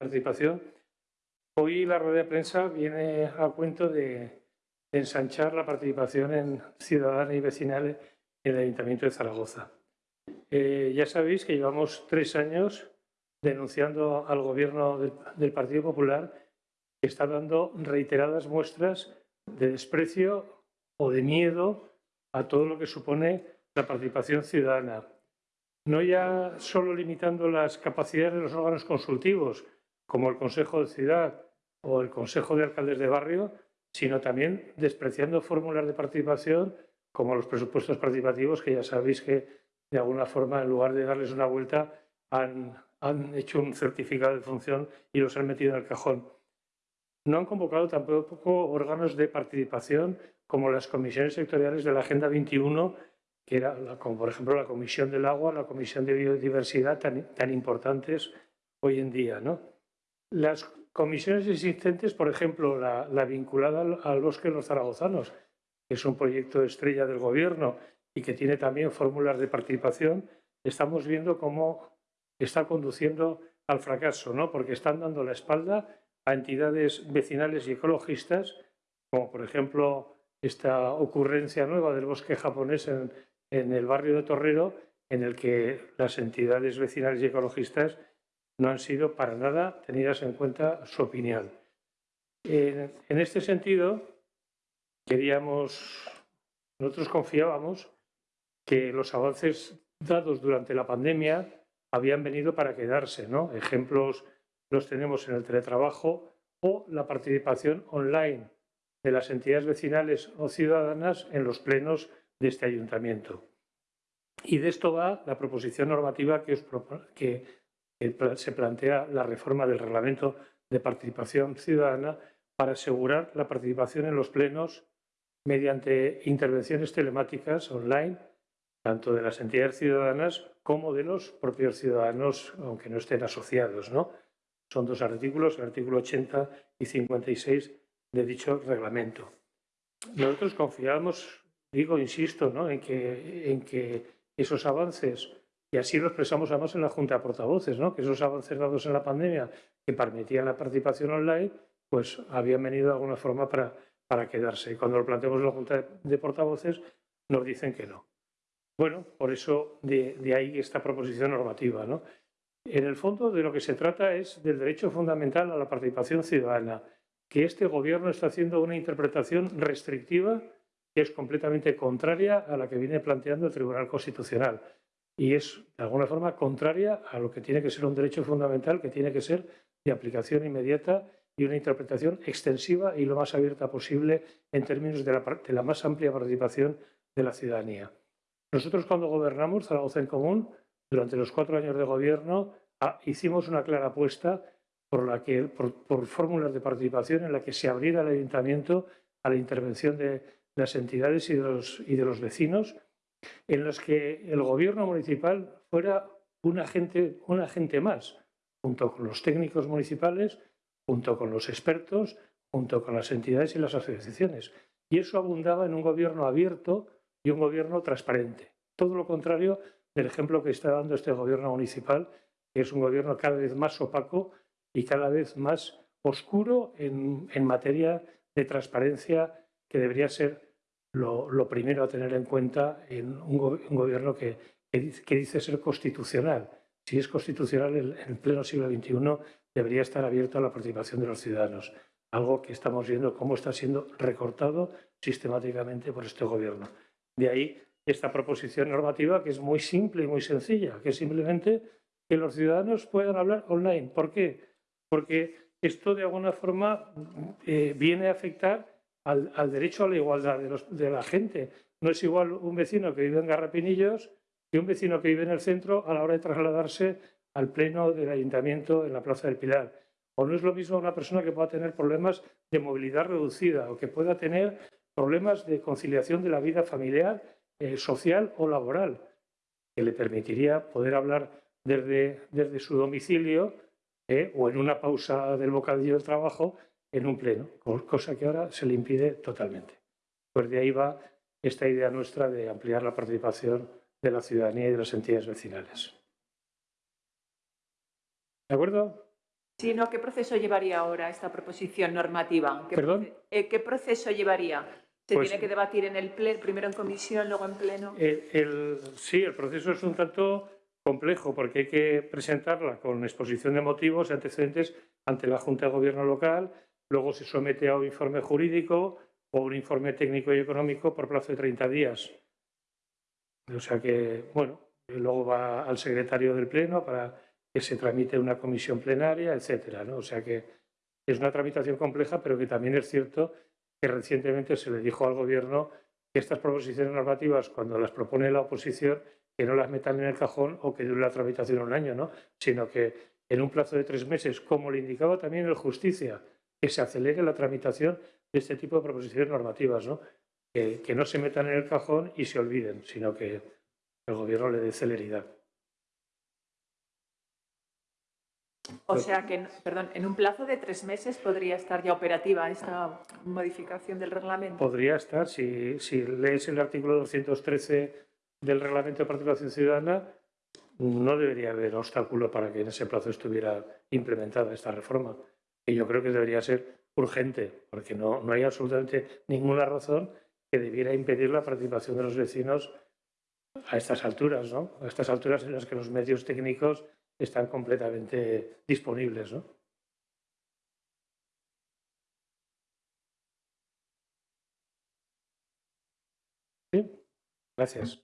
participación. Hoy la rueda de prensa viene a cuento de, ensanchar la participación en ciudadana y vecinal en el Ayuntamiento de Zaragoza. Eh, ya sabéis que llevamos tres años denunciando al Gobierno del, Partido Popular que está dando reiteradas muestras de desprecio o de miedo a todo lo que supone la participación ciudadana. No ya solo limitando las capacidades de los órganos consultivos, como el Consejo de Ciudad o el Consejo de Alcaldes de Barrio, sino también despreciando fórmulas de participación como los presupuestos participativos, que ya sabéis que de alguna forma, en lugar de darles una vuelta, han, han hecho un certificado de función y los han metido en el cajón. No han convocado tampoco órganos de participación como las comisiones sectoriales de la Agenda 21, que era como por ejemplo la Comisión del Agua, la Comisión de Biodiversidad, tan, tan importantes hoy en día. ¿no? Las comisiones existentes, por ejemplo, la, vinculada al, Bosque de los Zaragozanos, que es un proyecto estrella del Gobierno y que tiene también fórmulas de participación, estamos viendo cómo está conduciendo al fracaso, ¿no? porque están dando la espalda a entidades vecinales y ecologistas, como por ejemplo esta ocurrencia nueva del bosque japonés en, en el barrio de Torrero, en el que las entidades vecinales y ecologistas no han sido para nada tenidas en cuenta su opinión. En, este sentido, queríamos, nosotros confiábamos que los avances dados durante la pandemia habían venido para quedarse. ¿no? Ejemplos los tenemos en el teletrabajo o la participación online de las entidades vecinales o ciudadanas en los plenos de este ayuntamiento. Y de esto va la proposición normativa que, que se plantea la reforma del reglamento de participación ciudadana para asegurar la participación en los plenos mediante intervenciones telemáticas online, tanto de las entidades ciudadanas como de los propios ciudadanos, aunque no estén asociados. ¿no? Son dos artículos, el artículo 80 y 56 de dicho reglamento. Nosotros confiamos, digo, insisto, en que esos avances y así lo expresamos además en la Junta de Portavoces, ¿no? que esos avances dados en la pandemia que permitían la participación online, pues habían venido de alguna forma para, para quedarse. Y cuando lo planteamos en la Junta de Portavoces, nos dicen que no. Bueno, por eso de, ahí esta proposición normativa. ¿no? En el fondo de lo que se trata es del derecho fundamental a la participación ciudadana, que este Gobierno está haciendo una interpretación restrictiva que es completamente contraria a la que viene planteando el Tribunal Constitucional y es de alguna forma contraria a lo que tiene que ser un derecho fundamental, que tiene que ser de aplicación inmediata y una interpretación extensiva y lo más abierta posible en términos de la, más amplia participación de la ciudadanía. Nosotros cuando gobernamos Zaragoza en Común, durante los cuatro años de gobierno, ah, hicimos una clara apuesta por, la que, por fórmulas de participación en la que se abriera el ayuntamiento a la intervención de las entidades y de los, y de los vecinos en los que el gobierno municipal fuera un agente, un agente más, junto con los técnicos municipales, junto con los expertos, junto con las entidades y las asociaciones. Y eso abundaba en un gobierno abierto y un gobierno transparente. Todo lo contrario del ejemplo que está dando este gobierno municipal, que es un gobierno cada vez más opaco y cada vez más oscuro en, en materia de transparencia que debería ser lo, primero a tener en cuenta en un, gobierno que, dice, ser constitucional. Si es constitucional, en el pleno siglo XXI debería estar abierto a la participación de los ciudadanos, algo que estamos viendo cómo está siendo recortado sistemáticamente por este gobierno. De ahí esta proposición normativa que es muy simple y muy sencilla, que es simplemente que los ciudadanos puedan hablar online. ¿Por qué? Porque esto de alguna forma eh, viene a afectar al, derecho a la igualdad de, la gente. No es igual un vecino que vive en Garrapinillos que un vecino que vive en el centro a la hora de trasladarse al pleno del ayuntamiento en la Plaza del Pilar. O no es lo mismo una persona que pueda tener problemas de movilidad reducida o que pueda tener problemas de conciliación de la vida familiar, eh, social o laboral, que le permitiría poder hablar desde, desde su domicilio eh, o en una pausa del bocadillo del trabajo en un pleno, cosa que ahora se le impide totalmente. Pues de ahí va esta idea nuestra de ampliar la participación de la ciudadanía y de las entidades vecinales. ¿De acuerdo? Sí, no, ¿qué proceso llevaría ahora esta proposición normativa? ¿Qué, ¿Perdón? proce- eh, ¿qué proceso llevaría? ¿Se Pues- tiene que debatir en el pleno, primero en comisión, luego en pleno? El- sí, el proceso es un tanto complejo porque hay que presentarla con exposición de motivos y antecedentes ante la Junta de Gobierno local, luego se somete a un informe jurídico o un informe técnico y económico por plazo de 30 días. O sea que, bueno, luego va al secretario del Pleno para que se tramite una comisión plenaria, etcétera. ¿no? O sea que es una tramitación compleja, pero que también es cierto que recientemente se le dijo al Gobierno que estas proposiciones normativas, cuando las propone la oposición, que no las metan en el cajón o que dure la tramitación un año, ¿no? sino que en un plazo de tres meses, como le indicaba también el Justicia, que se acelere la tramitación de este tipo de proposiciones normativas, ¿no? Que, que no se metan en el cajón y se olviden, sino que el Gobierno le dé celeridad. O sea que, perdón, en un plazo de tres meses podría estar ya operativa esta modificación del reglamento. Podría estar, si, si lees el artículo 213 del Reglamento de Participación Ciudadana, no debería haber obstáculo para que en ese plazo estuviera implementada esta reforma. Y yo creo que debería ser urgente, porque no, no hay absolutamente ninguna razón que debiera impedir la participación de los vecinos a estas alturas, ¿no? A estas alturas en las que los medios técnicos están completamente disponibles, ¿no? Sí, gracias.